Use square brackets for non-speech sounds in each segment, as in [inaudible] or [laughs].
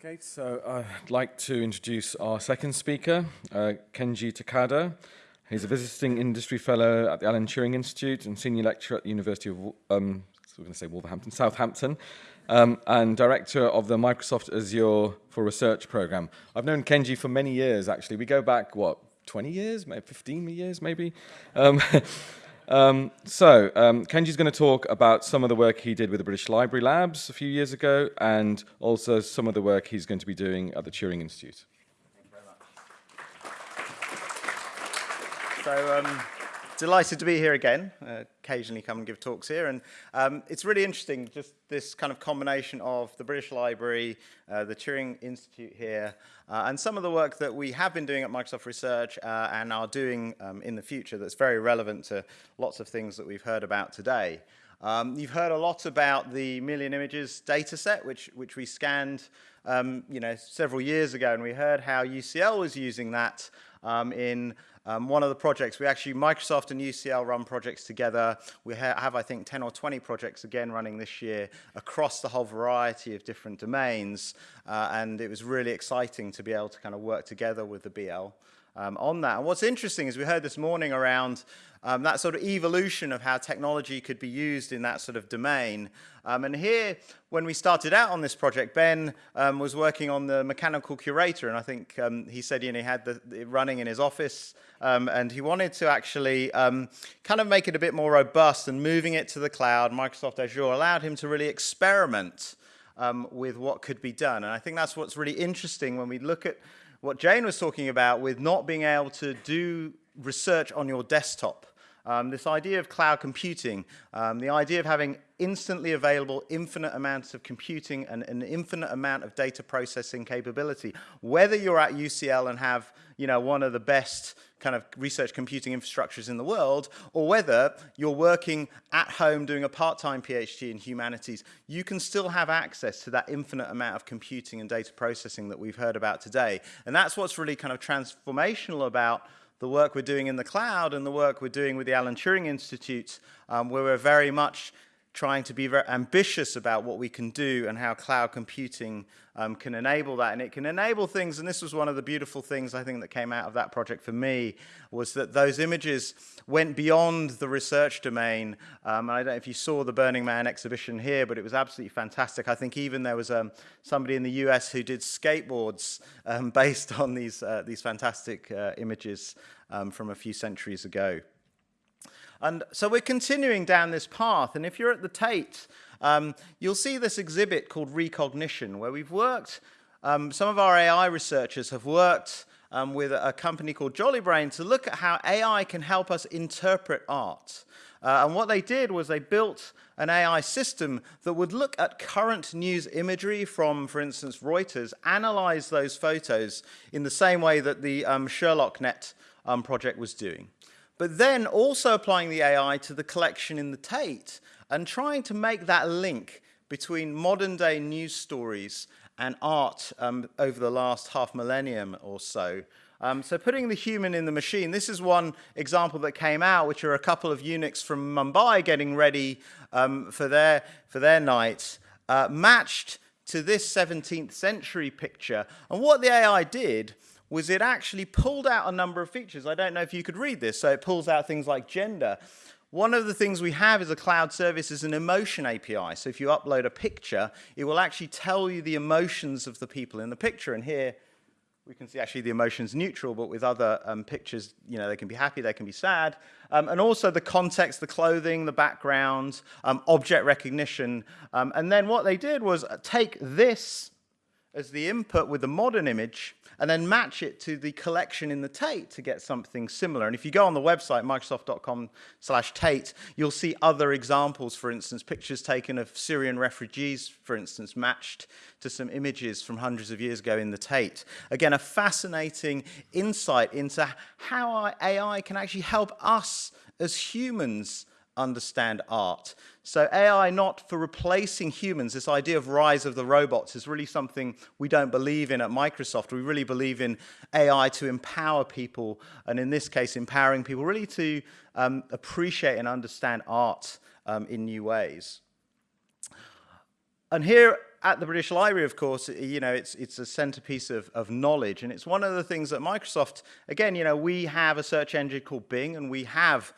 Okay, so I'd like to introduce our second speaker, uh, Kenji Takeda. He's a visiting industry fellow at the Alan Turing Institute and senior lecturer at the University of, um, so we're going to say Wolverhampton, Southampton, um, and director of the Microsoft Azure for Research program. I've known Kenji for many years, actually. We go back, what, 20 years, maybe 15 years, maybe? Um, [laughs] Um, so, um, Kenji's going to talk about some of the work he did with the British Library Labs a few years ago, and also some of the work he's going to be doing at the Turing Institute. Thank you very much. So, um, delighted to be here again. Uh, occasionally come and give talks here. And um, it's really interesting, just this kind of combination of the British Library, uh, the Turing Institute here, uh, and some of the work that we have been doing at Microsoft Research uh, and are doing um, in the future that's very relevant to lots of things that we've heard about today. Um, you've heard a lot about the million images data set, which, which we scanned um, you know, several years ago, and we heard how UCL was using that um, in um, one of the projects, we actually, Microsoft and UCL run projects together. We ha have, I think, 10 or 20 projects again running this year across the whole variety of different domains. Uh, and it was really exciting to be able to kind of work together with the BL um, on that. And what's interesting is we heard this morning around um, that sort of evolution of how technology could be used in that sort of domain. Um, and here, when we started out on this project, Ben um, was working on the mechanical curator, and I think um, he said you know, he had the, the running in his office, um, and he wanted to actually um, kind of make it a bit more robust and moving it to the cloud. Microsoft Azure allowed him to really experiment with what could be done. And I think that's what's really interesting when we look at what Jane was talking about with not being able to do research on your desktop. Um, this idea of cloud computing, um, the idea of having instantly available infinite amounts of computing and an infinite amount of data processing capability. Whether you're at UCL and have you know, one of the best kind of research computing infrastructures in the world, or whether you're working at home doing a part-time PhD in humanities, you can still have access to that infinite amount of computing and data processing that we've heard about today. And that's what's really kind of transformational about the work we're doing in the cloud and the work we're doing with the Alan Turing Institute, um, where we're very much trying to be very ambitious about what we can do and how cloud computing um, can enable that. And it can enable things, and this was one of the beautiful things I think that came out of that project for me, was that those images went beyond the research domain. Um, I don't know if you saw the Burning Man exhibition here, but it was absolutely fantastic. I think even there was um, somebody in the US who did skateboards um, [laughs] based on these, uh, these fantastic uh, images um, from a few centuries ago. And so we're continuing down this path. And if you're at the Tate, um, you'll see this exhibit called Recognition, where we've worked, um, some of our AI researchers have worked um, with a company called JoliBrain to look at how AI can help us interpret art. Uh, and what they did was they built an AI system that would look at current news imagery from, for instance, Reuters, analyze those photos in the same way that the um, SherlockNet um, project was doing but then also applying the AI to the collection in the Tate and trying to make that link between modern day news stories and art um, over the last half millennium or so. Um, so putting the human in the machine, this is one example that came out, which are a couple of eunuchs from Mumbai getting ready um, for, their, for their night, uh, matched to this 17th century picture. And what the AI did was it actually pulled out a number of features. I don't know if you could read this. So it pulls out things like gender. One of the things we have as a cloud service is an emotion API. So if you upload a picture, it will actually tell you the emotions of the people in the picture. And here we can see actually the emotions neutral, but with other um, pictures, you know, they can be happy, they can be sad. Um, and also the context, the clothing, the background, um, object recognition. Um, and then what they did was take this as the input with the modern image and then match it to the collection in the Tate to get something similar. And if you go on the website, microsoft.com slash Tate, you'll see other examples, for instance, pictures taken of Syrian refugees, for instance, matched to some images from hundreds of years ago in the Tate. Again, a fascinating insight into how AI can actually help us as humans understand art. So AI not for replacing humans, this idea of rise of the robots is really something we don't believe in at Microsoft. We really believe in AI to empower people, and in this case, empowering people really to um, appreciate and understand art um, in new ways. And here at the British Library, of course, you know, it's, it's a centerpiece of, of knowledge. And it's one of the things that Microsoft, again, you know, we have a search engine called Bing and we have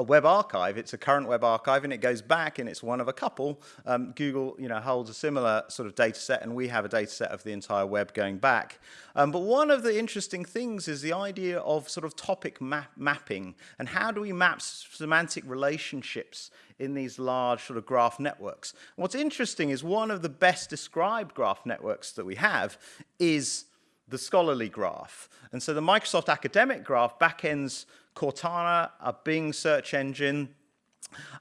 a web archive. It's a current web archive and it goes back and it's one of a couple. Um, Google you know, holds a similar sort of data set and we have a data set of the entire web going back. Um, but one of the interesting things is the idea of sort of topic map mapping and how do we map semantic relationships in these large sort of graph networks. What's interesting is one of the best described graph networks that we have is the scholarly graph. And so the Microsoft Academic Graph backends Cortana, a Bing search engine,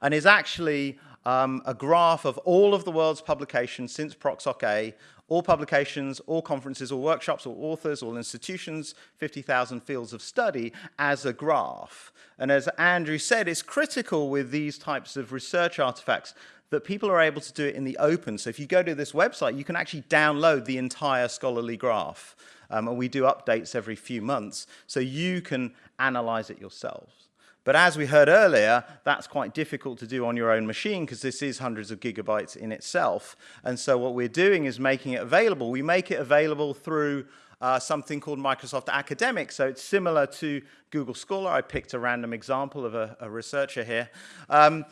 and is actually um, a graph of all of the world's publications since ProcSoc A, all publications, all conferences, all workshops, all authors, all institutions, 50,000 fields of study as a graph. And as Andrew said, it's critical with these types of research artifacts that people are able to do it in the open. So if you go to this website, you can actually download the entire scholarly graph. Um, and we do updates every few months, so you can analyze it yourselves. But as we heard earlier, that's quite difficult to do on your own machine because this is hundreds of gigabytes in itself. And so what we're doing is making it available. We make it available through uh, something called Microsoft Academic. So it's similar to Google Scholar. I picked a random example of a, a researcher here. Um,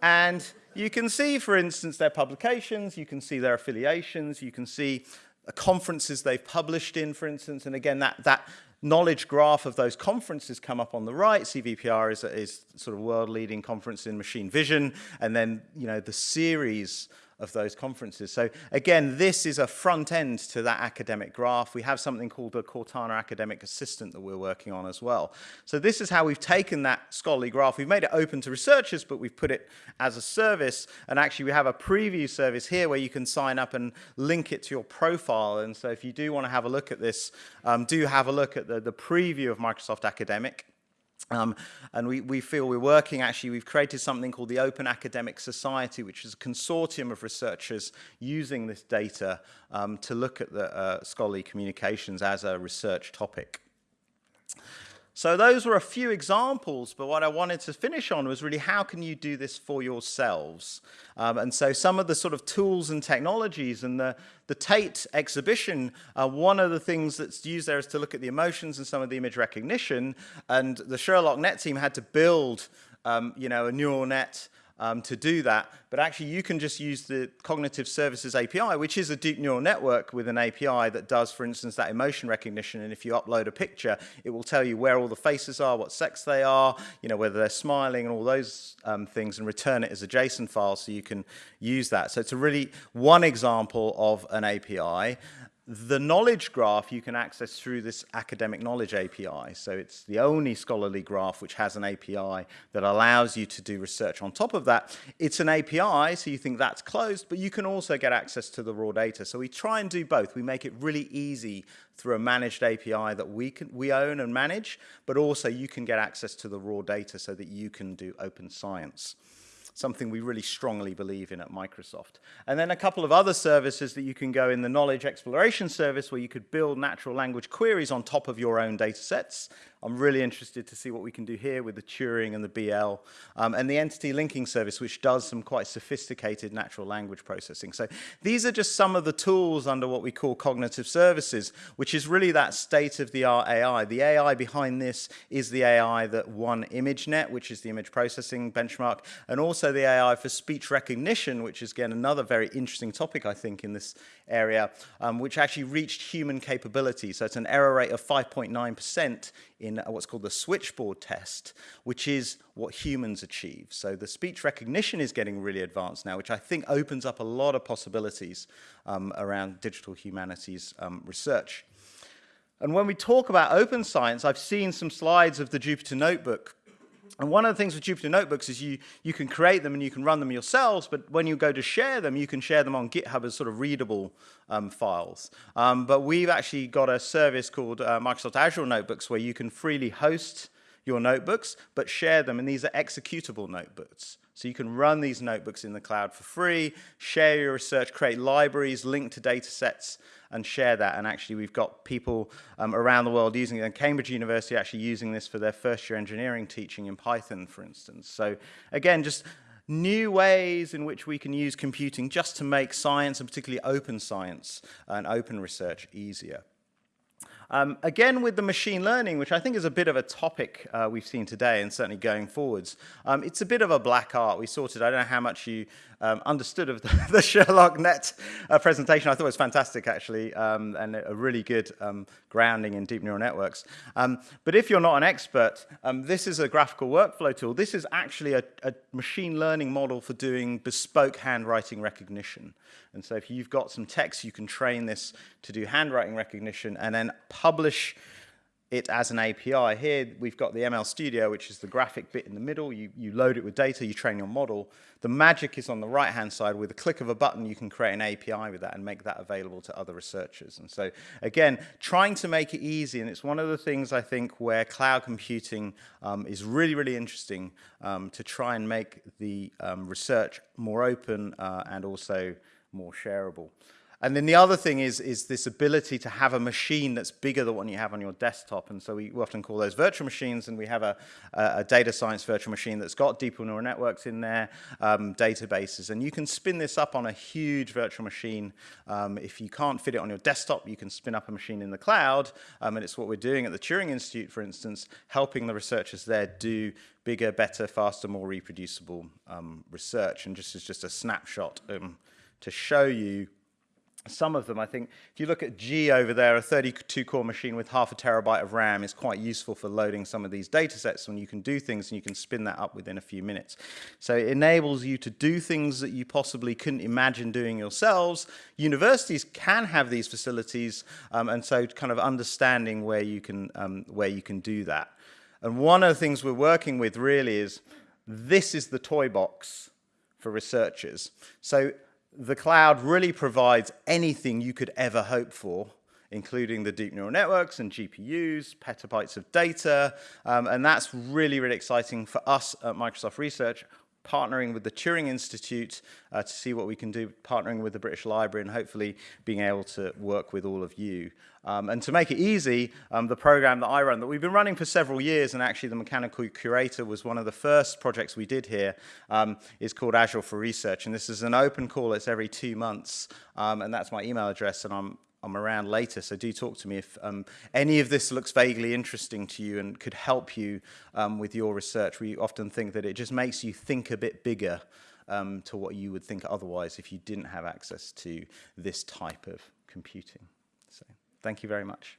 and you can see, for instance, their publications, you can see their affiliations, you can see conferences they've published in, for instance, and again, that, that knowledge graph of those conferences come up on the right. CVPR is, is sort of world-leading conference in machine vision, and then, you know, the series of those conferences. So again, this is a front end to that academic graph. We have something called the Cortana Academic Assistant that we're working on as well. So this is how we've taken that scholarly graph. We've made it open to researchers, but we've put it as a service. And actually, we have a preview service here where you can sign up and link it to your profile. And so if you do want to have a look at this, um, do have a look at the, the preview of Microsoft Academic. Um, and we, we feel we're working, actually, we've created something called the Open Academic Society, which is a consortium of researchers using this data um, to look at the uh, scholarly communications as a research topic. So those were a few examples, but what I wanted to finish on was really how can you do this for yourselves? Um, and so some of the sort of tools and technologies and the, the Tate exhibition, uh, one of the things that's used there is to look at the emotions and some of the image recognition. And the Sherlock Net team had to build um, you know, a neural net um, to do that. But actually, you can just use the Cognitive Services API, which is a deep neural network with an API that does, for instance, that emotion recognition. And if you upload a picture, it will tell you where all the faces are, what sex they are, you know, whether they're smiling and all those um, things, and return it as a JSON file so you can use that. So it's a really one example of an API. The knowledge graph you can access through this academic knowledge API. So it's the only scholarly graph which has an API that allows you to do research on top of that. It's an API, so you think that's closed, but you can also get access to the raw data. So we try and do both. We make it really easy through a managed API that we, can, we own and manage, but also you can get access to the raw data so that you can do open science something we really strongly believe in at Microsoft. And then a couple of other services that you can go in the knowledge exploration service where you could build natural language queries on top of your own data sets. I'm really interested to see what we can do here with the Turing and the BL um, and the entity linking service, which does some quite sophisticated natural language processing. So these are just some of the tools under what we call cognitive services, which is really that state-of-the-art AI. The AI behind this is the AI that won ImageNet, which is the image processing benchmark, and also the AI for speech recognition, which is, again, another very interesting topic, I think, in this area, um, which actually reached human capability. So it's an error rate of 5.9% in what's called the switchboard test, which is what humans achieve. So the speech recognition is getting really advanced now, which I think opens up a lot of possibilities um, around digital humanities um, research. And when we talk about open science, I've seen some slides of the Jupyter Notebook and one of the things with Jupyter Notebooks is you, you can create them and you can run them yourselves, but when you go to share them, you can share them on GitHub as sort of readable um, files. Um, but we've actually got a service called uh, Microsoft Azure Notebooks where you can freely host your notebooks, but share them, and these are executable notebooks. So you can run these notebooks in the cloud for free, share your research, create libraries, link to data sets, and share that. And actually, we've got people um, around the world using it. And Cambridge University actually using this for their first year engineering teaching in Python, for instance. So again, just new ways in which we can use computing just to make science, and particularly open science and open research, easier. Um, again, with the machine learning, which I think is a bit of a topic uh, we've seen today and certainly going forwards, um, it's a bit of a black art. We sorted, I don't know how much you um, understood of the, [laughs] the Sherlock Net uh, presentation. I thought it was fantastic, actually, um, and a really good um, grounding in deep neural networks. Um, but if you're not an expert, this is a graphical workflow tool. This is actually a, a machine learning model for doing bespoke handwriting recognition. And so if you've got some text, you can train this to do handwriting recognition and then publish it as an API. Here we've got the ML Studio, which is the graphic bit in the middle. You, you load it with data, you train your model. The magic is on the right-hand side. With a click of a button, you can create an API with that and make that available to other researchers. And so, again, trying to make it easy, and it's one of the things I think where cloud computing um, is really, really interesting um, to try and make the um, research more open uh, and also more shareable. And then the other thing is, is this ability to have a machine that's bigger than what you have on your desktop. And so we often call those virtual machines, and we have a, a data science virtual machine that's got deep neural networks in there, um, databases. And you can spin this up on a huge virtual machine. Um, if you can't fit it on your desktop, you can spin up a machine in the cloud. Um, and it's what we're doing at the Turing Institute, for instance, helping the researchers there do bigger, better, faster, more reproducible um, research. And just as just a snapshot um, to show you some of them, I think, if you look at G over there, a 32-core machine with half a terabyte of RAM is quite useful for loading some of these data sets when you can do things and you can spin that up within a few minutes. So it enables you to do things that you possibly couldn't imagine doing yourselves. Universities can have these facilities, um, and so kind of understanding where you, can, um, where you can do that. And one of the things we're working with really is this is the toy box for researchers. So the cloud really provides anything you could ever hope for, including the deep neural networks and GPUs, petabytes of data, um, and that's really, really exciting for us at Microsoft Research partnering with the Turing Institute uh, to see what we can do, partnering with the British Library and hopefully being able to work with all of you. Um, and to make it easy, um, the program that I run, that we've been running for several years, and actually the Mechanical Curator was one of the first projects we did here, um, is called Azure for Research. And this is an open call, it's every two months, um, and that's my email address, and I'm I'm around later, so do talk to me if um, any of this looks vaguely interesting to you and could help you um, with your research. We often think that it just makes you think a bit bigger um, to what you would think otherwise if you didn't have access to this type of computing. So thank you very much.